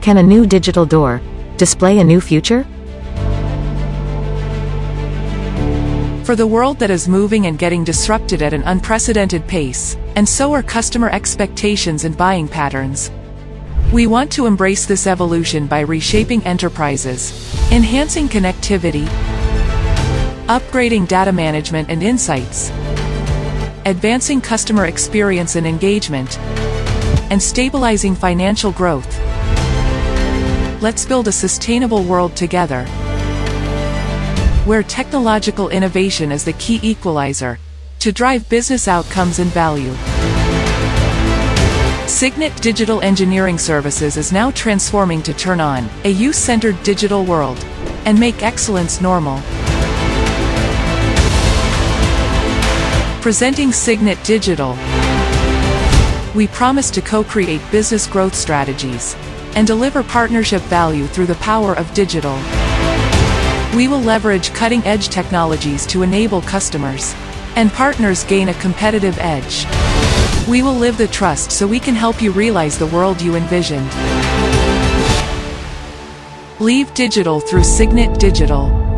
Can a new digital door display a new future? For the world that is moving and getting disrupted at an unprecedented pace, and so are customer expectations and buying patterns. We want to embrace this evolution by reshaping enterprises, enhancing connectivity, upgrading data management and insights, advancing customer experience and engagement, and stabilizing financial growth. Let's build a sustainable world together where technological innovation is the key equalizer to drive business outcomes and value. Signet Digital Engineering Services is now transforming to turn on a youth-centered digital world and make excellence normal. Presenting Signet Digital, we promise to co-create business growth strategies and deliver partnership value through the power of digital. We will leverage cutting-edge technologies to enable customers and partners gain a competitive edge. We will live the trust so we can help you realize the world you envisioned. Leave digital through Signet Digital.